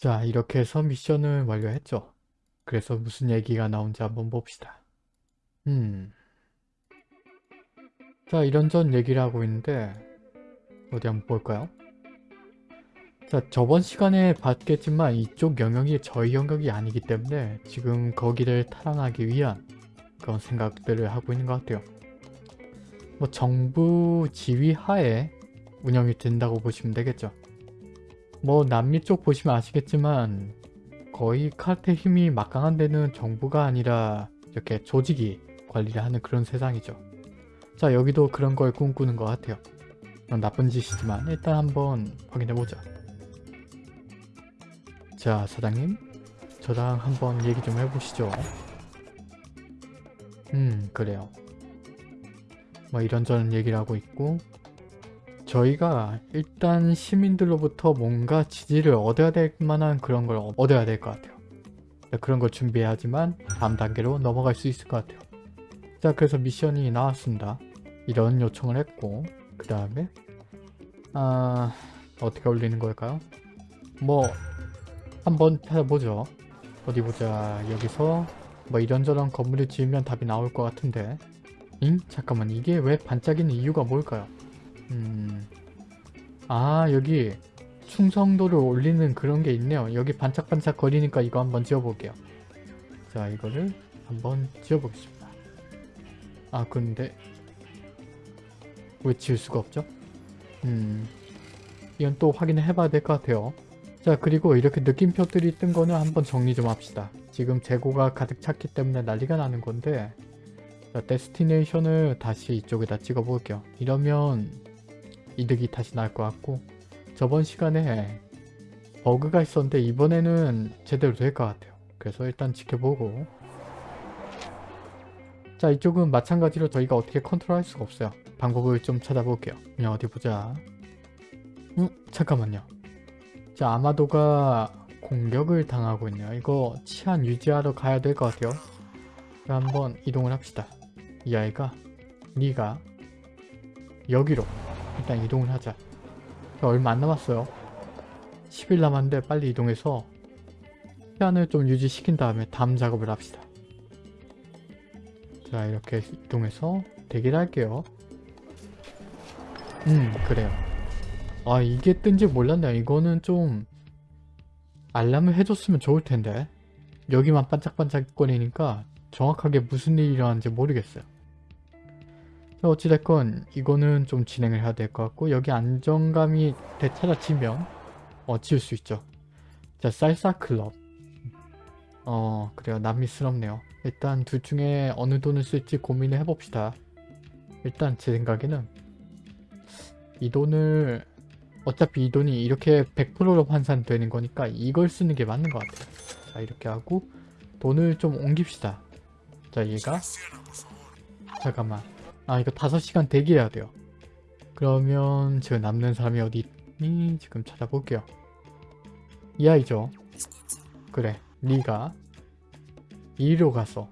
자 이렇게 해서 미션을 완료했죠. 그래서 무슨 얘기가 나온지 한번 봅시다. 음. 자 이런저런 얘기를 하고 있는데 어디 한번 볼까요? 자 저번 시간에 봤겠지만 이쪽 영역이 저희 영역이 아니기 때문에 지금 거기를 탈환하기 위한 그런 생각들을 하고 있는 것 같아요. 뭐 정부 지휘 하에 운영이 된다고 보시면 되겠죠. 뭐 남미 쪽 보시면 아시겠지만 거의 카르텔 힘이 막강한 데는 정부가 아니라 이렇게 조직이 관리를 하는 그런 세상이죠. 자 여기도 그런 걸 꿈꾸는 것 같아요. 나쁜 짓이지만 일단 한번 확인해보자. 자 사장님 저랑 한번 얘기 좀 해보시죠. 음 그래요. 뭐 이런저런 얘기를 하고 있고 저희가 일단 시민들로부터 뭔가 지지를 얻어야 될 만한 그런 걸 얻어야 될 것 같아요. 그런 걸 준비해야지만 다음 단계로 넘어갈 수 있을 것 같아요. 자 그래서 미션이 나왔습니다. 이런 요청을 했고 그 다음에 아 어떻게 올리는 걸까요? 뭐 한번 찾아보죠. 어디 보자 여기서 뭐 이런저런 건물을 지으면 답이 나올 것 같은데 잉? 잠깐만 이게 왜 반짝이는 이유가 뭘까요? 음... 아 여기 충성도를 올리는 그런 게 있네요. 여기 반짝반짝 거리니까 이거 한번 지어볼게요. 자 이거를 한번 지어보겠습니다. 아 근데 왜 지을 수가 없죠? 음 이건 또 확인을 해봐야 될 것 같아요. 자 그리고 이렇게 느낌표들이 뜬 거는 한번 정리 좀 합시다. 지금 재고가 가득 찼기 때문에 난리가 나는 건데 자, 데스티네이션을 다시 이쪽에다 찍어 볼게요. 이러면 이득이 다시 날 것 같고 저번 시간에 버그가 있었는데 이번에는 제대로 될 것 같아요. 그래서 일단 지켜보고 자 이쪽은 마찬가지로 저희가 어떻게 컨트롤할 수가 없어요. 방법을 좀 찾아볼게요. 그냥 어디 보자. 음 잠깐만요. 자 아마도가 공격을 당하고 있네요. 이거 치안 유지하러 가야 될 것 같아요. 한번 이동을 합시다. 이 아이가 니가 여기로 일단 이동을 하자. 얼마 안 남았어요. 10일 남았는데 빨리 이동해서 시간을 좀 유지시킨 다음에 다음 작업을 합시다. 자 이렇게 이동해서 대기를 할게요. 음 그래요. 아 이게 뜬지 몰랐네요. 이거는 좀 알람을 해줬으면 좋을 텐데 여기만 반짝반짝 거리니까 정확하게 무슨 일이 일어나는지 모르겠어요. 어찌됐건 이거는 좀 진행을 해야 될 것 같고 여기 안정감이 되찾아지면 어 지을 수 있죠. 자 쌀사 클럽 어 그래요 남미스럽네요. 일단 둘 중에 어느 돈을 쓸지 고민을 해봅시다. 일단 제 생각에는 이 돈을 어차피 이 돈이 이렇게 100%로 환산되는 거니까 이걸 쓰는 게 맞는 것 같아요. 자 이렇게 하고 돈을 좀 옮깁시다. 자 얘가 잠깐만 아 이거 5시간 대기해야 돼요. 그러면 지금 남는 사람이 어디 있니? 지금 찾아볼게요. 이 아이죠? 그래 니가 이리로 가서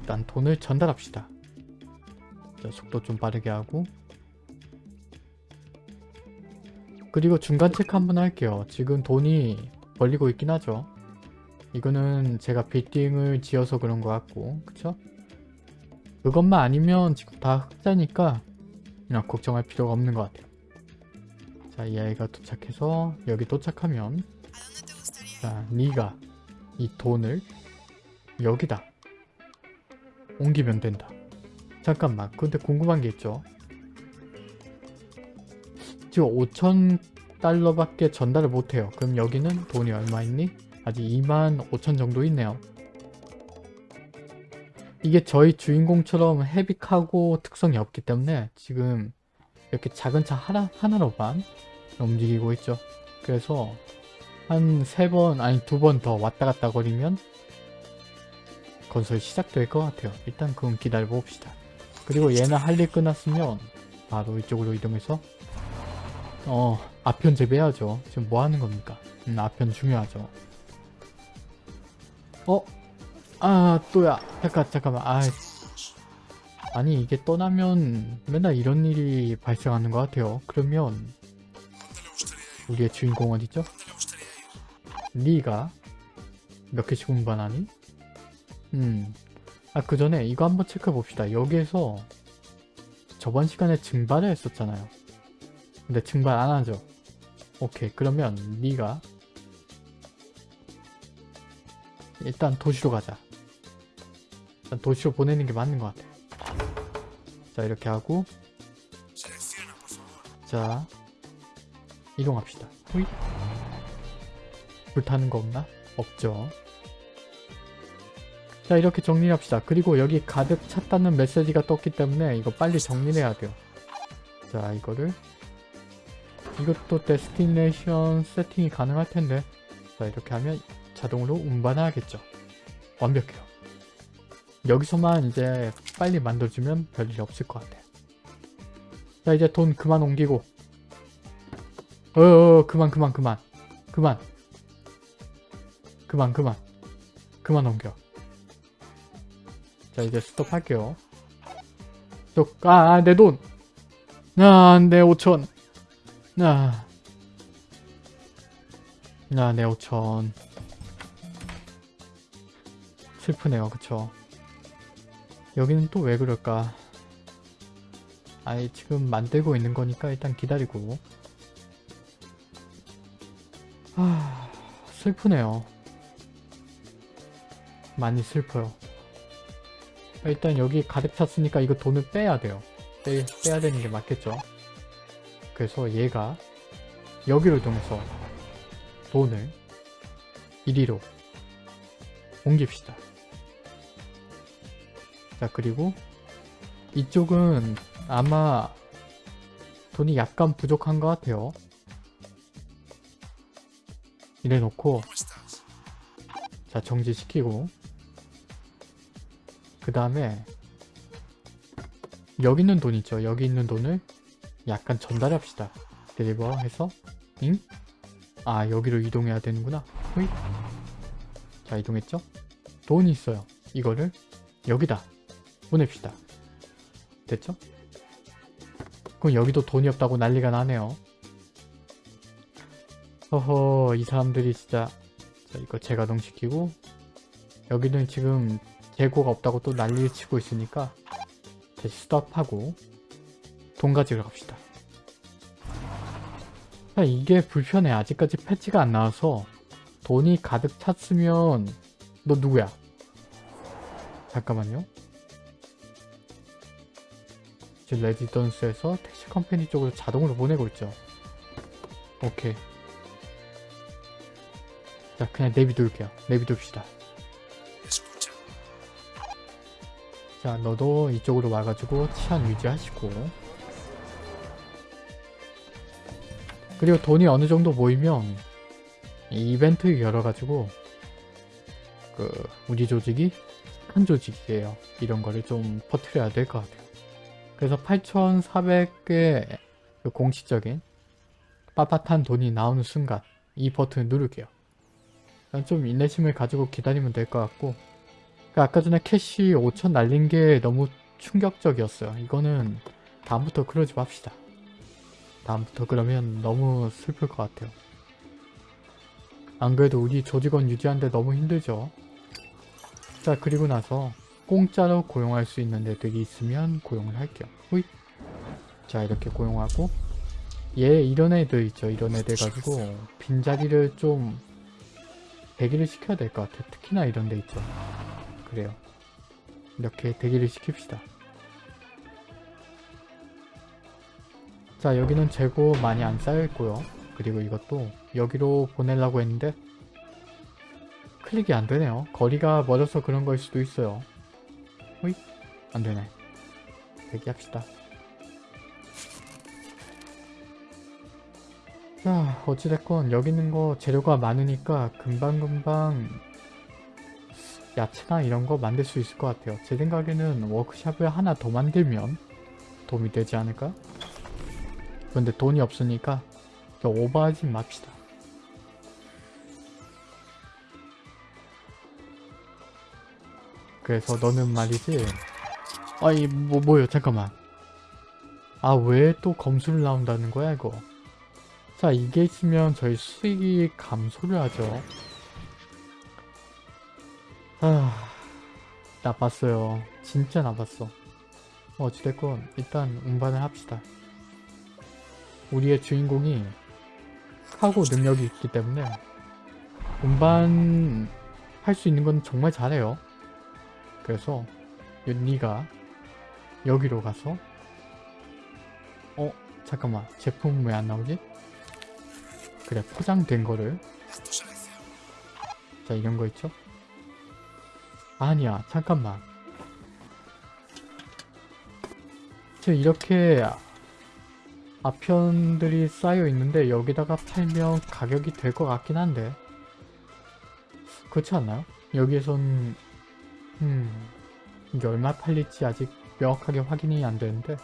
일단 돈을 전달합시다. 자 속도 좀 빠르게 하고. 그리고 중간 체크 한번 할게요. 지금 돈이 벌리고 있긴 하죠. 이거는 제가 빌딩을 지어서 그런 것 같고 그쵸? 그것만 아니면 지금 다 흑자니까 그냥 걱정할 필요가 없는 것 같아요. 자, 이 아이가 도착해서 여기 도착하면 자, 니가 이 돈을 여기다 옮기면 된다. 잠깐만, 근데 궁금한 게 있죠. 지금 5천 달러밖에 전달을 못해요. 그럼 여기는 돈이 얼마 있니? 아직 2만 5천 정도 있네요. 이게 저희 주인공처럼 헤비하고 특성이 없기 때문에 지금 이렇게 작은 차 하나, 하나로만 움직이고 있죠. 그래서 한 세 번 아니 두 번 더 왔다 갔다 거리면 건설 시작될 것 같아요. 일단 그건 기다려 봅시다. 그리고 얘는 할 일 끝났으면 바로 이쪽으로 이동해서 어 아편 재배해야죠. 지금 뭐 하는 겁니까? 음, 아편 중요하죠. 어? 아 또야 잠깐 잠깐만 아 아니 이게 떠나면 맨날 이런 일이 발생하는 것 같아요 그러면 우리의 주인공 어디죠? 니가 몇 개씩 운반하니? 음. 아, 그 전에 이거 한번 체크해 봅시다. 여기에서 저번 시간에 증발을 했었잖아요. 근데 증발 안 하죠? 오케이. 그러면 니가 일단 도시로 가자. 일단 도시로 보내는 게 맞는 것 같아. 자, 이렇게 하고 자, 이동합시다. 호이. 불타는 거 없나? 없죠. 자 이렇게 정리합시다. 그리고 여기 가득 찼다는 메시지가 떴기 때문에 이거 빨리 정리해야 돼요. 자 이거를 이것도 데스티네이션 세팅이 가능할 텐데 자 이렇게 하면 자동으로 운반하겠죠. 완벽해요. 여기서만 이제 빨리 만들어주면 별일 없을 것 같아요. 자 이제 돈 그만 옮기고. 어어 그만 그만 그만. 그만. 그만 그만. 그만 옮겨. 자 이제 스톱 할게요. 스톱. 아내 돈! 아내 5천. 아, 아내 5천. 슬프네요. 그쵸 여기는 또 왜 그럴까? 아니 지금 만들고 있는 거니까 일단 기다리고. 아 슬프네요. 많이 슬퍼요. 일단 여기 가득 찼으니까 이거 돈을 빼야 돼요. 빼, 빼야 되는 게 맞겠죠? 그래서 얘가 여기로 이동해서 돈을 이리로 옮깁시다 자 그리고 이쪽은 아마 돈이 약간 부족한 것 같아요. 이래 놓고 자 정지시키고 그 다음에 여기 있는 돈 있죠? 여기 있는 돈을 약간 전달합시다. 딜리버 해서 잉? 아 여기로 이동해야 되는구나. 호잇. 자 이동했죠? 돈이 있어요. 이거를 여기다 보냅시다. 됐죠? 그럼 여기도 돈이 없다고 난리가 나네요. 허허 이 사람들이 진짜. 자 이거 재가동시키고 여기는 지금 재고가 없다고 또 난리를 치고 있으니까 다시 스톱하고 돈 가지러 갑시다. 자 이게 불편해. 아직까지 패치가 안 나와서 돈이 가득 찼으면 너 누구야? 잠깐만요 지금 레지던스에서 택시 컴퍼니 쪽으로 자동으로 보내고 있죠. 오케이. 자 그냥 내비둘게요. 내비둡시다. 자 너도 이쪽으로 와가지고 치안 유지하시고. 그리고 돈이 어느 정도 모이면 이 이벤트 열어가지고 그 우리 조직이 큰 조직이에요. 이런 거를 좀 퍼뜨려야 될 것 같아요 그래서 8,400개 그 공식적인 빳빳한 돈이 나오는 순간 이 버튼을 누를게요 좀 인내심을 가지고 기다리면 될 것 같고 그 아까 전에 캐시 5천 날린 게 너무 충격적이었어요. 이거는 다음부터 그러지 맙시다. 다음부터 그러면 너무 슬플 것 같아요. 안 그래도 우리 조직원 유지하는데 너무 힘들죠. 자 그리고 나서 공짜로 고용할 수 있는 애들이 있으면 고용을 할게요. 후잇. 자 이렇게 고용하고 얘 이런 애들 있죠. 이런 애들 가지고 빈자리를 좀 대기를 시켜야 될 것 같아요. 특히나 이런 데 있죠. 그래요. 이렇게 대기를 시킵시다. 자 여기는 재고 많이 안 쌓여있고요. 그리고 이것도 여기로 보내려고 했는데 클릭이 안 되네요. 거리가 멀어서 그런 걸 수도 있어요. 호잇 안 되네. 대기합시다. 자 어찌됐건 여기 있는 거 재료가 많으니까 금방금방 야채나 이런 거 만들 수 있을 것 같아요. 제 생각에는 워크샵을 하나 더 만들면 도움이 되지 않을까? 근데 돈이 없으니까 오버하지 맙시다. 그래서 너는 말이지. 아이 뭐 뭐요? 잠깐만. 아 왜 또 검수를 나온다는 거야 이거? 자 이게 있으면 저희 수익이 감소를 하죠. 아 나빴어요. 진짜 나빴어. 어찌됐건 일단 운반을 합시다. 우리의 주인공이 카고 능력이 있기 때문에 운반 할 수 있는 건 정말 잘해요 그래서 윤니가 여기로 가서 어? 잠깐만 제품 왜 안 나오지? 그래 포장된 거를 자 이런 거 있죠? 아니야 잠깐만 저 이렇게 아편들이 쌓여 있는데 여기다가 팔면 가격이 될 것 같긴 한데 그렇지 않나요? 여기에선 음. 이게 얼마 팔릴지 아직 명확하게 확인이 안 되는데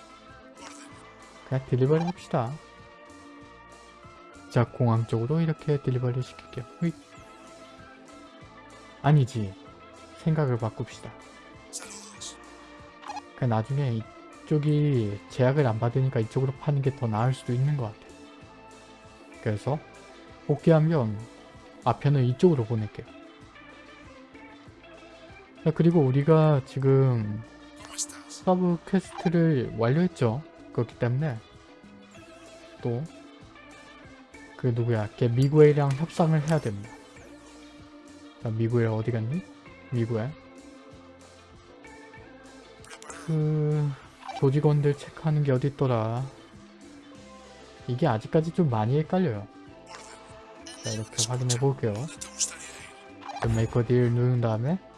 그냥 딜리버리 합시다. 자 공항 쪽으로 이렇게 딜리버리 시킬게요. 휘. 아니지. 생각을 바꿉시다. 그 나중에 이쪽이 제약을 안 받으니까 이쪽으로 파는 게 더 나을 수도 있는 것 같아. 그래서 복귀하면 아편을 이쪽으로 보낼게요 자, 그리고 우리가 지금 sub quest를 완료했죠. 그렇기 때문에 또 그 누구야? 걔 미구엘이랑 협상을 해야 됩니다. 자 미구엘 어디 갔니? 미구엘. 그 조직원들 체크하는 게 어디 있더라? 이게 아직까지 좀 많이 헷갈려요. 자 이렇게 확인해 볼게요. 그 make a deal 누른 다음에 자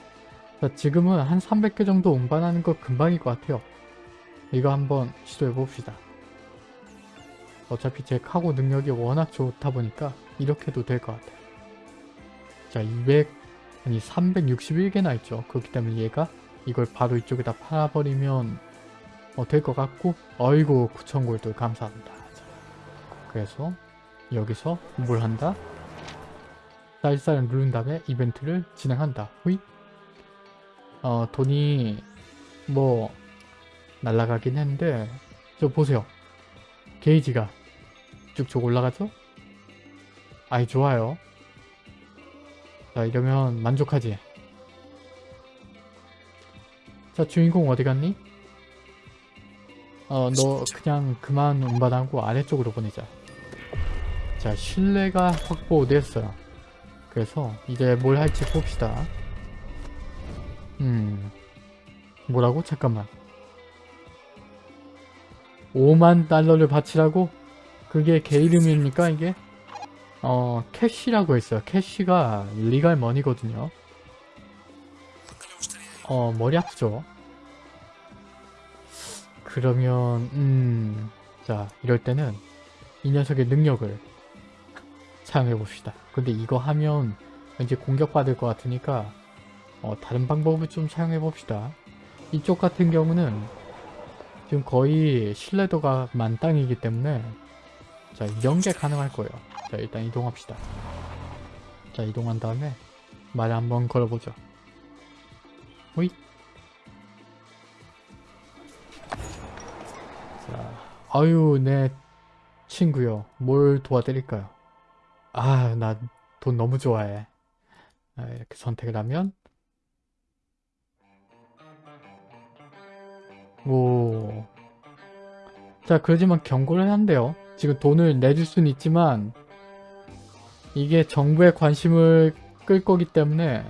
지금은 한 300개 정도 운반하는 거 금방일 것 같아요. 이거 한번 시도해 봅시다. 어차피 제 카고 능력이 워낙 좋다 보니까 이렇게도 될 것 같아요. 자 200, 아니 361개나 있죠. 그렇기 때문에 얘가 이걸 바로 이쪽에다 팔아버리면 어, 될 것 같고 어이구 9,000골드 감사합니다. 자, 그래서 여기서 뭘 한다? 쌀쌀 누른 다음에 이벤트를 진행한다. 후이 어 돈이 뭐 날라가긴 했는데 저 보세요. 게이지가 쭉쭉 올라가죠? 아이 좋아요. 자 이러면 만족하지? 자 주인공 어디 갔니? 어 너 그냥 그만 운반하고 아래쪽으로 보내자. 자 신뢰가 확보됐어요. 그래서 이제 뭘 할지 봅시다 음 뭐라고? 잠깐만 5만 달러를 바치라고? 그게 개 이름입니까 이게? 어 캐시라고 했어요 캐시가 리갈 머니거든요 어 머리 아프죠? 그러면 음... 자 이럴 때는 이 녀석의 능력을 사용해 봅시다 근데 이거 하면 왠지 공격받을 것 같으니까 어, 다른 방법을 좀 사용해 봅시다. 이쪽 같은 경우는 지금 거의 신뢰도가 만땅이기 때문에 자게 가능할 거예요. 자 일단 이동합시다. 자 이동한 다음에 말 한번 걸어보죠. 호잇. 자 아유 내 친구요. 뭘 도와드릴까요? 아 나 돈 너무 좋아해. 아, 이렇게 선택을 하면 오. 자, 그러지만 경고를 한대요. 지금 돈을 내줄 수는 있지만 이게 정부의 관심을 끌 거기 때문에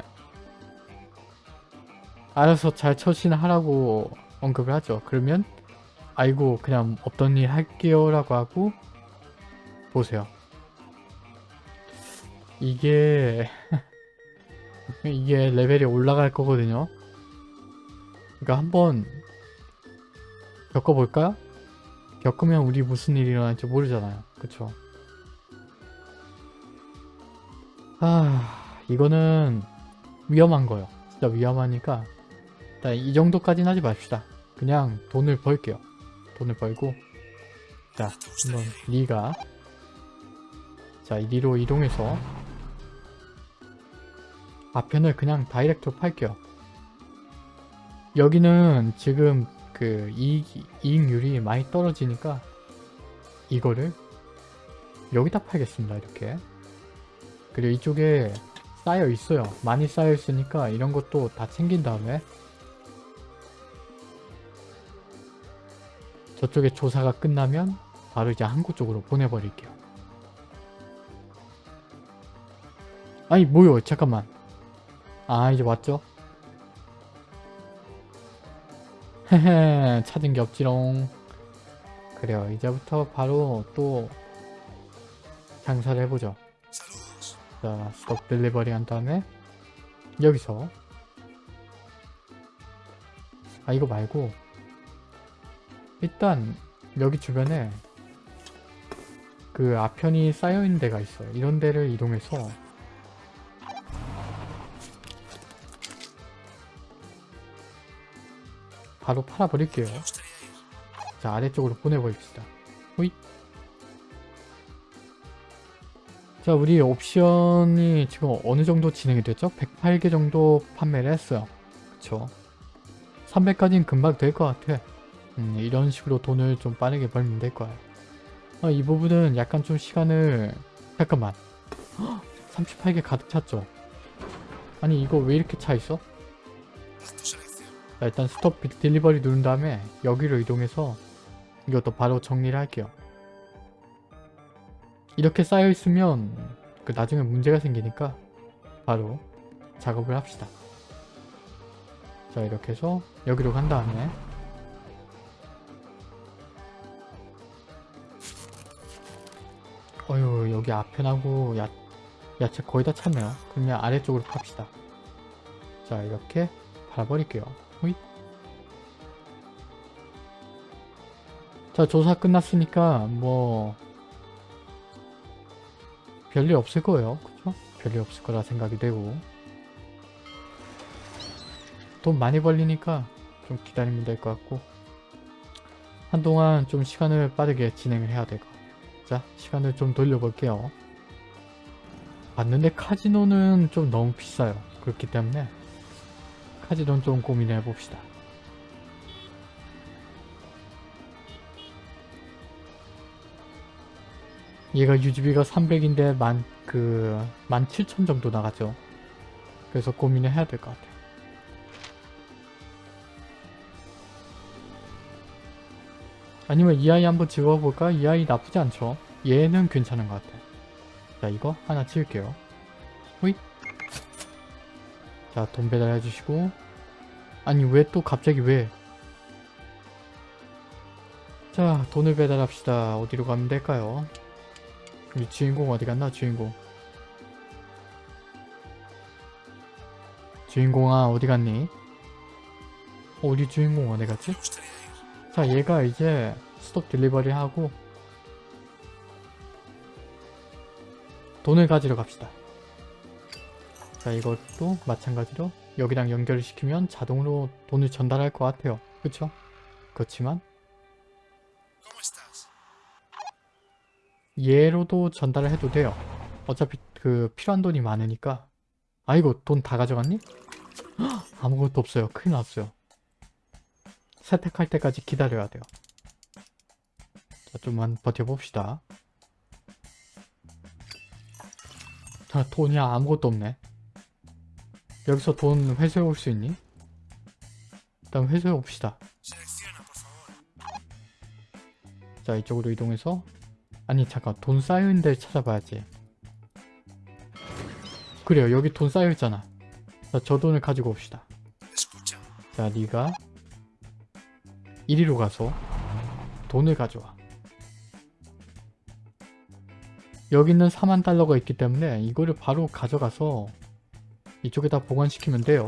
알아서 잘 처신하라고 언급을 하죠. 그러면 아이고 그냥 없던 일 할게요 라고 하고 보세요. 이게 이게 레벨이 올라갈 거거든요. 그러니까 한번 겪어볼까요? 겪으면 우리 무슨 일이 일어날지 모르잖아요. 그쵸? 아... 이거는 위험한 거예요. 진짜 위험하니까 일단 이 정도까지는 하지 맙시다. 그냥 돈을 벌게요. 돈을 벌고 자, 한번 리가 자, 리로 이동해서 앞편을 그냥 다이렉트로 팔게요. 여기는 지금 그 이익, 이익률이 많이 떨어지니까 이거를 여기다 팔겠습니다 이렇게 그리고 이쪽에 쌓여 있어요. 많이 쌓여 있으니까 이런 것도 다 챙긴 다음에 저쪽에 조사가 끝나면 바로 이제 항구 쪽으로 보내버릴게요. 아니 뭐요 잠깐만 아 이제 왔죠? 헤헤 찾은 게 없지롱. 그래요 이제부터 바로 또 장사를 해보죠. 자 스톱 딜리버리 한 다음에 여기서. 아 이거 말고 일단 여기 주변에 그 아편이 쌓여있는 데가 있어요. 이런 데를 이동해서 바로 팔아버릴게요. 자 아래쪽으로 보내버립시다. 호잇. 자 우리 옵션이 지금 어느 정도 진행이 됐죠? 108개 정도 판매를 했어요. 그쵸. 300까지는 금방 될 것 같아. 음, 이런 식으로 돈을 좀 빠르게 벌면 될 거야. 아, 이 부분은 약간 좀 시간을 잠깐만. 38개 가득 찼죠? 아니 이거 왜 이렇게 차 있어? 자, 일단 스톱 비- 딜리버리 누른 다음에 여기로 이동해서 이것도 바로 정리를 할게요. 이렇게 쌓여 있으면 그 나중에 문제가 생기니까 바로 작업을 합시다. 자 이렇게 해서 여기로 간 다음에 어휴 여기 앞편하고 야, 야채 거의 다 찼네요. 그러면 아래쪽으로 팝시다. 자 이렇게 팔아버릴게요. 호잇. 자 조사 끝났으니까 뭐 별일 없을 거예요. 그쵸? 별일 없을 거라 생각이 되고 돈 많이 벌리니까 좀 기다리면 될 것 같고 한동안 좀 시간을 빠르게 진행을 해야 될 것 같아요. 자 시간을 좀 돌려볼게요. 봤는데 카지노는 좀 너무 비싸요. 그렇기 때문에 카지노는 좀 고민을 해봅시다. 얘가 유지비가 300인데 만, 그, 17,000 정도 나가죠. 그래서 고민을 해야 될 것 같아요. 아니면 이 아이 한번 지워볼까? 이 아이 나쁘지 않죠? 얘는 괜찮은 것 같아요. 자, 이거 하나 지울게요. 호잇. 자, 돈 배달해주시고. 아니, 왜 또 갑자기 왜? 자, 돈을 배달합시다. 어디로 가면 될까요? 우리 주인공 어디 갔나? 주인공. 주인공아, 어디 갔니? 어, 우리 주인공 어디 갔지? 자, 얘가 이제 스톱 딜리버리 하고 돈을 가지러 갑시다. 자, 이것도 마찬가지로 여기랑 연결을 시키면 자동으로 돈을 전달할 것 같아요. 그쵸? 그렇지만 얘로도 전달을 해도 돼요. 어차피 그 필요한 돈이 많으니까 아이고 돈 다 가져갔니? 헉, 아무것도 없어요. 큰일 났어요. 세택할 때까지 기다려야 돼요. 자, 좀만 버텨봅시다. 자, 돈이 아무것도 없네. 여기서 돈 회수해 올 수 있니? 일단 회수해 옵시다. 자, 이쪽으로 이동해서 아니 잠깐 돈 쌓여있는 데를 찾아봐야지. 그래요, 여기 돈 쌓여있잖아. 자, 저 돈을 가지고 옵시다. 자, 네가 이리로 가서 돈을 가져와. 여기 있는 4만 달러가 있기 때문에 이거를 바로 가져가서 이쪽에다 보관시키면 돼요.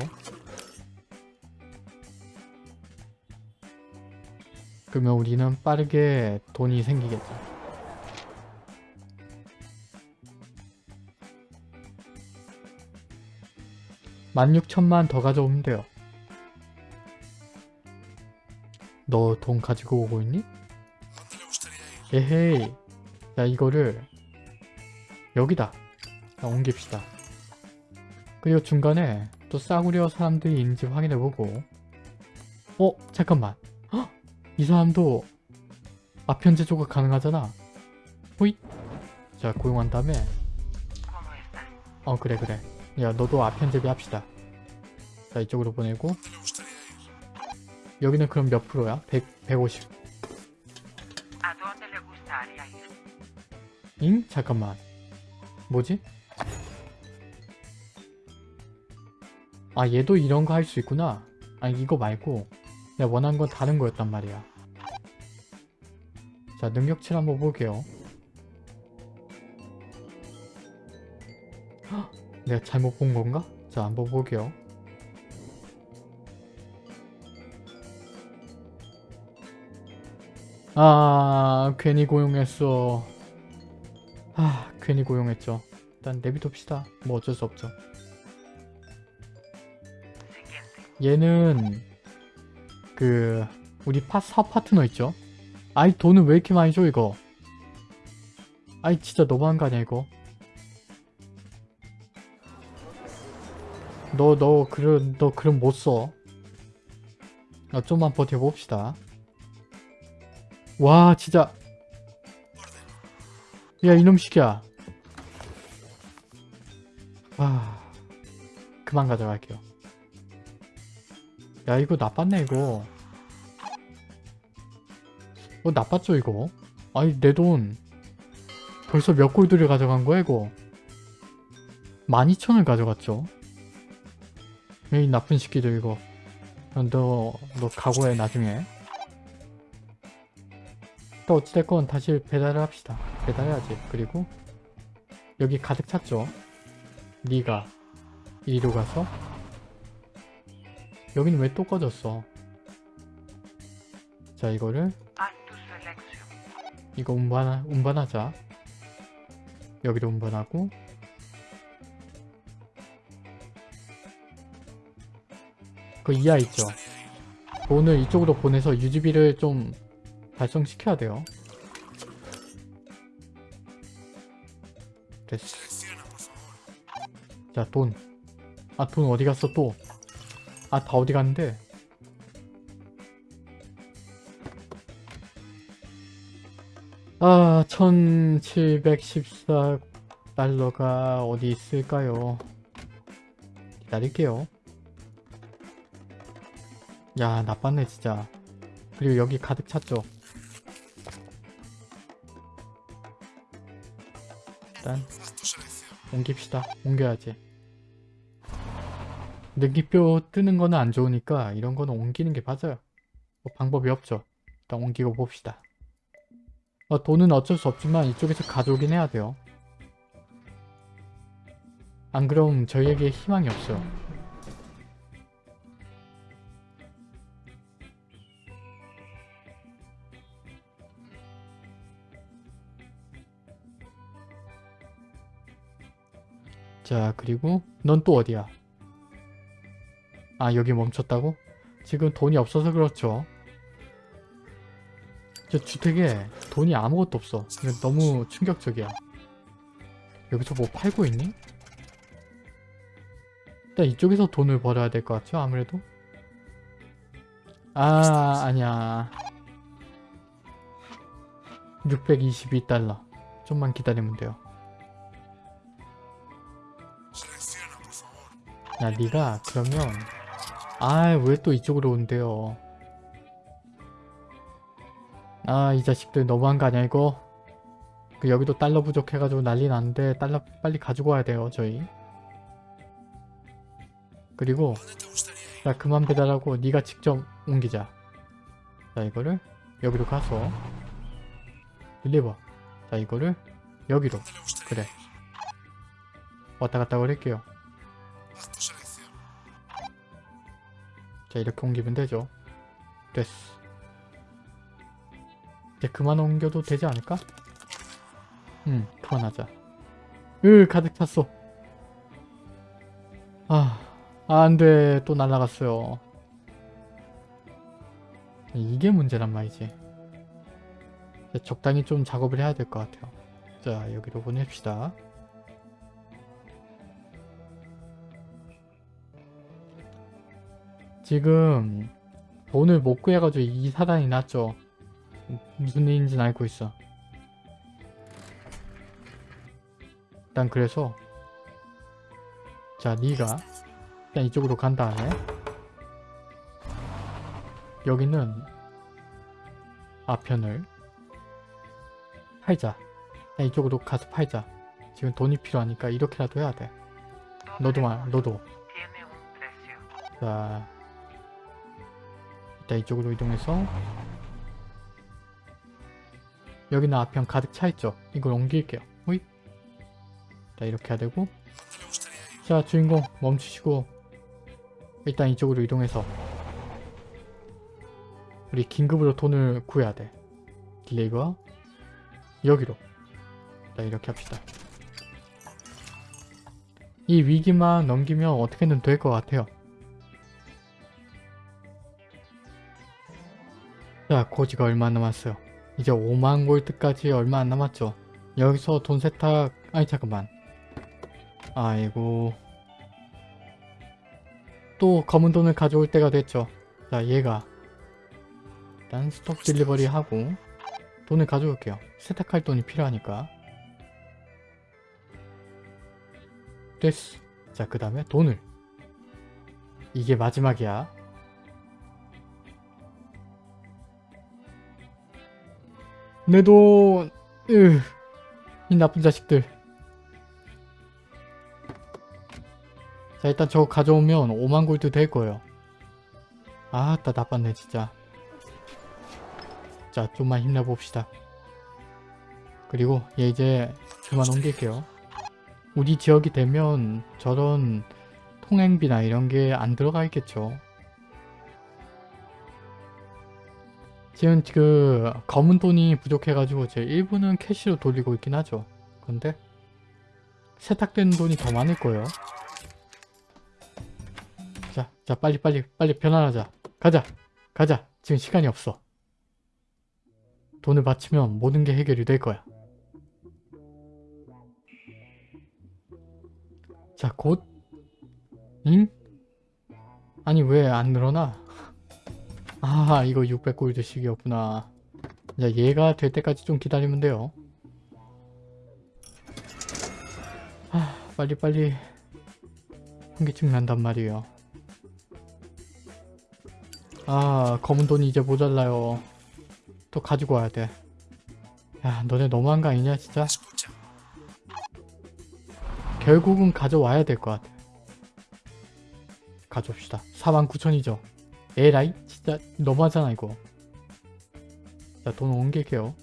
그러면 우리는 빠르게 돈이 생기겠죠. 16,000만 더 가져오면 돼요. 너 돈 가지고 오고 있니? 에헤이. 자 이거를 여기다 자, 옮깁시다. 그리고 중간에 또 싸구려 사람들이 있는지 확인해보고 어? 잠깐만 헉! 이 사람도 아편 제조가 가능하잖아 호잇 자 고용한 다음에 어 그래 그래 야 너도 아편제비 합시다 자 이쪽으로 보내고. 여기는 그럼 몇 프로야? 100, 150 ¿A dónde le gustaría ir? 잉? 잠깐만 뭐지? 아 얘도 이런 거 할 수 있구나. 아니 이거 말고 내가 원한 건 다른 거였단 말이야. 자 능력치를 한번 볼게요. 헉, 내가 잘못 본 건가? 자 한번 볼게요. 아 괜히 고용했어. 아 괜히 고용했죠. 일단 내비둡시다. 뭐 어쩔 수 없죠 얘는 그 우리 파 사업 파트너 있죠? 아이 돈을 왜 이렇게 많이 줘 이거? 아이 진짜 너무한 거 아니야 이거? 너 너 그런 너 그럼 못써. 어, 좀만 버텨봅시다. 와 진짜. 야 이놈 시키야. 아 그만 가져갈게요 야 이거 나빴네 이거. 어 나빴죠 이거? 아니 내 돈. 벌써 몇 골드를 가져간 거야 이거? 12,000을 가져갔죠? 이 나쁜 새끼들 이거. 너, 너 각오해 나중에. 또 어찌됐건 다시 배달을 합시다. 배달해야지. 그리고 여기 가득 찼죠? 네가 이리로 가서 여기는 왜 또 꺼졌어 자 이거를. 이거 운반, 운반하자 여기로 운반하고 그 이하 있죠 돈을 이쪽으로 보내서 유지비를 좀 발송시켜야 돼요 됐어 Selecciona, por favor. 자, 돈. 아, 돈 어디 갔어, 또? 아, 다 어디 갔는데? 아, 1714달러가 어디 있을까요? 기다릴게요. 야, 나빴네, 진짜. 그리고 여기 가득 찼죠? 일단. 옮깁시다. 옮겨야지. 능기표 뜨는 거는 안 좋으니까 이런 거는 옮기는 게 맞아요. 뭐 방법이 없죠. 일단 옮기고 봅시다. 어, 돈은 어쩔 수 없지만 이쪽에서 가져오긴 해야 돼요. 안 그럼 저희에게 희망이 없어요. 자 그리고 넌 또 어디야? 아 여기 멈췄다고? 지금 돈이 없어서 그렇죠 저 주택에 돈이 아무것도 없어 이거 너무 충격적이야 여기서 뭐 팔고 있니? 일단 이쪽에서 돈을 벌어야 될 것 같죠 아무래도 아 아니야 622달러 좀만 기다리면 돼요. 야 니가 그러면 아 왜 또 이쪽으로 온대요 아 이 자식들 너무한 거 아니야 이거 그 여기도 달러 부족해가지고 난리 났는데 달러 빨리 가지고 와야 돼요 저희 그리고. 자 그만 배달하고 니가 직접 옮기자 자 이거를 여기로 가서 딜리버 자 이거를 여기로 ¿Dónde le gustaría 그래 ir? 왔다 갔다 그럴게요 Haz tu selección. 자 이렇게 옮기면 되죠. 됐어. 이제 그만 옮겨도 되지 않을까? 응 그만하자. 으 가득 찼어. 아, 아 안돼. 또 날라갔어요. 이게 문제란 말이지. 적당히 좀 작업을 해야 될 것 같아요. 자 여기로 보냅시다 지금 돈을 못 구해가지고 이 사단이 났죠. 무슨 일인지는 알고 있어. 일단 그래서 자 니가 일단 이쪽으로 간 다음에 여기는 아편을 팔자 그냥 이쪽으로 가서 팔자 지금 돈이 필요하니까 이렇게라도 해야 돼 너도 말 너도. 자 일단 이쪽으로 이동해서 여기는 아편 가득 차있죠? 이걸 옮길게요. 호잇. 자 이렇게 해야 되고. 자 주인공 멈추시고 일단 이쪽으로 이동해서 우리 긴급으로 돈을 구해야 돼. 딜레이가 여기로. 자 이렇게 합시다. 이 위기만 넘기면 어떻게든 될 것 같아요 자 고지가 얼마 안 남았어요. 이제 5만 골드까지 얼마 안 남았죠. 여기서 돈 세탁 아니 잠깐만. 아이고. 또 검은 돈을 가져올 때가 됐죠. 자 얘가 일단 스톱 딜리버리 하고 돈을 가져올게요. 세탁할 돈이 필요하니까. 됐어. 자그 다음에 돈을. 이게 마지막이야 내 돈 으, 이 나쁜 자식들. 자 일단 저거 가져오면 5만 골드 될 거예요. 아따 나빴네 진짜. 자 좀만 힘내봅시다. 그리고 얘 이제 그만 옮길게요. 우리 지역이 되면 저런 통행비나 이런 게 안 들어가 있겠죠 지금 그 검은 돈이 부족해가지고 제 일부는 캐시로 돌리고 있긴 하죠. 근데 세탁되는 돈이 더 많을 거예요. 자, 자 빨리 빨리 빨리 변환하자. 가자 가자. 지금 시간이 없어. 돈을 바치면 모든 게 해결이 될 거야. 자 곧 응? 아니 왜 안 늘어나 아 이거 600골드씩이었구나. 자 얘가 될 때까지 좀 기다리면 돼요. 아 빨리빨리 현기증 난단 말이에요. 아 검은 돈이 이제 모자라요. 또 가지고 와야 돼야 너네 너무한 거 아니냐 진짜? 결국은 가져와야 될 것 같아. 가져옵시다. 49,000이죠 에라이? 진짜 너무하잖아 이거. 자돈 옮길게요.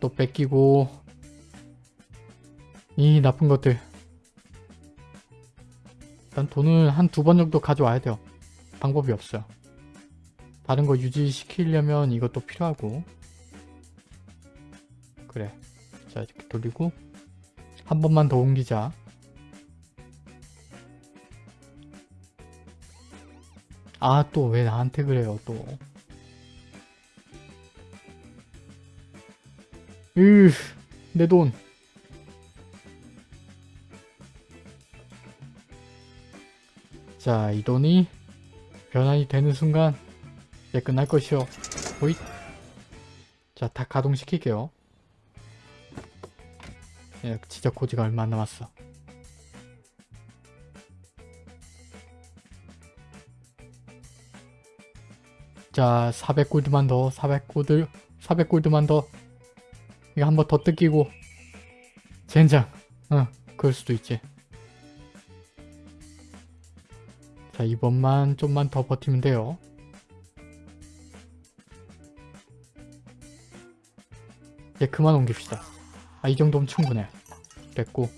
또 뺏기고. 이 나쁜 것들. 일단 돈을 한 두 번 정도 가져와야 돼요. 방법이 없어요. 다른 거 유지시키려면 이것도 필요하고. 그래. 자 이렇게 돌리고. 한 번만 더 옮기자 아 또 왜 나한테 그래요 또 으, 내 돈. 자, 이 돈이 변환이 되는 순간 이제 끝날 것이요. 호잇. 자, 다 가동시킬게요. 예, 진짜 고지가 얼마 안 남았어. 자, 400골드만 더, 400골드, 400골드만 더. 이거 한 번 더 뜯기고. 젠장. 응, 그럴 수도 있지. 자, 이번만 좀만 더 버티면 돼요. 이제 그만 옮깁시다. 아, 이 정도면 충분해. 됐고.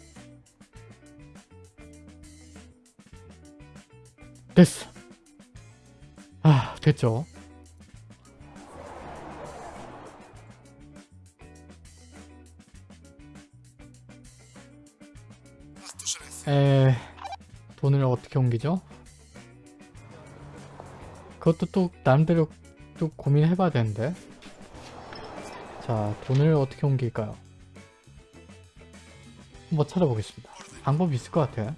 됐어. 아, 됐죠. 에... 돈을 어떻게 옮기죠? 그것도 또 나름대로 또 고민해봐야 되는데. 자 돈을 어떻게 옮길까요? 한번 찾아보겠습니다. 방법이 있을 것 같아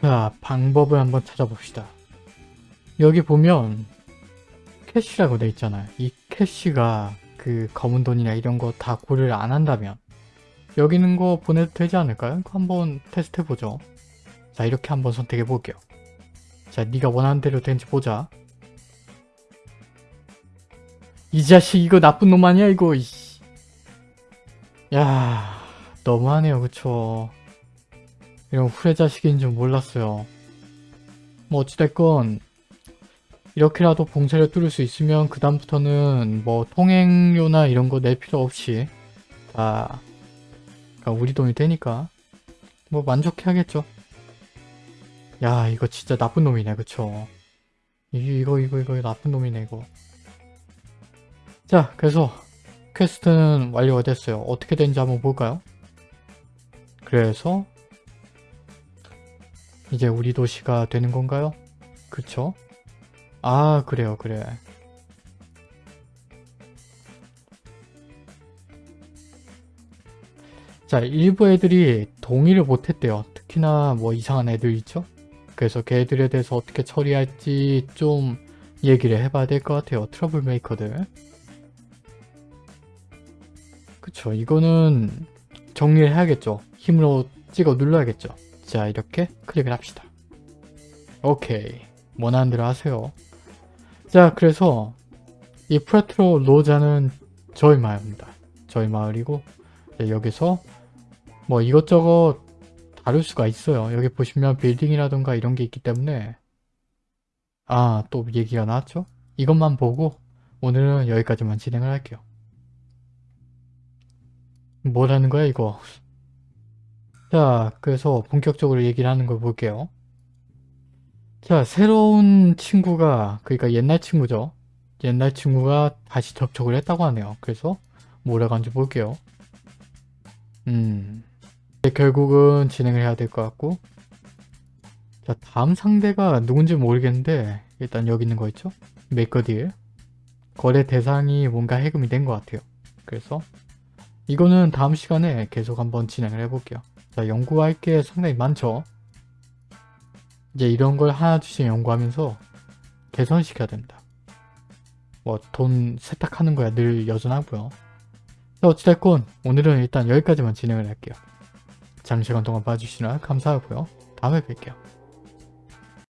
자 방법을 한번 찾아봅시다. 여기 보면 캐시라고 돼 있잖아요. 이 캐시가 그 검은 돈이나 이런 거 다 고려를 안 한다면 여기 있는 거 보내도 되지 않을까요? 한번 테스트 해보죠. 자 이렇게 한번 선택해 볼게요. 자 네가 원하는 대로 되는지 보자. 이 자식 이거 나쁜 놈 아니야 이거. 야 너무하네요 그쵸. 이런 후레 자식인 줄 몰랐어요. 뭐 어찌됐건 이렇게라도 봉쇄를 뚫을 수 있으면 그 다음부터는 뭐 통행료나 이런 거 낼 필요 없이 다 그러니까 우리 돈이 되니까 뭐 만족해야겠죠. 야 이거 진짜 나쁜 놈이네 그쵸. 이- 이거 이거 이거 나쁜 놈이네 이거. 자 그래서 퀘스트는 완료가 됐어요. 어떻게 되는지 한번 볼까요? 그래서 이제 우리 도시가 되는 건가요? 그쵸? 아 그래요 그래 자 일부 애들이 동의를 못했대요. 특히나 뭐 이상한 애들 있죠? 그래서 걔들에 대해서 어떻게 처리할지 좀 얘기를 해봐야 될 것 같아요 trouble maker들. 그쵸 이거는 정리를 해야겠죠. 힘으로 찍어 눌러야겠죠. 자 이렇게 클릭을 합시다. 오케이. 원하는 대로 하세요. 자 그래서 이 프라트로 로자는 저희 마을입니다. 저희 마을이고 여기서 뭐 이것저것 다룰 수가 있어요. 여기 보시면 빌딩이라던가 이런 게 있기 때문에 아 또 얘기가 나왔죠? 이것만 보고 오늘은 여기까지만 진행을 할게요. 뭐라는 거야 이거 자 그래서 본격적으로 얘기를 하는 걸 볼게요. 자, 새로운 친구가, 그러니까 옛날 친구죠. 옛날 친구가 다시 접촉을 했다고 하네요. 그래서 뭐라고 하는지 볼게요. 음, 결국은 진행을 해야 될 것 같고 자, 다음 상대가 누군지 모르겠는데 일단 여기 있는 거 있죠? 메이커딜 거래 대상이 뭔가 해금이 된 것 같아요. 그래서 이거는 다음 시간에 계속 한번 진행을 해볼게요. 자, 연구할 게 상당히 많죠? 이제 이런 걸 하나둘씩 연구하면서 개선시켜야 됩니다. 뭐 돈 세탁하는 거야 늘 여전하고요. 자, 어찌됐건 오늘은 일단 여기까지만 진행을 할게요. 장시간 동안 봐주시느라 감사하고요. 다음에 뵐게요.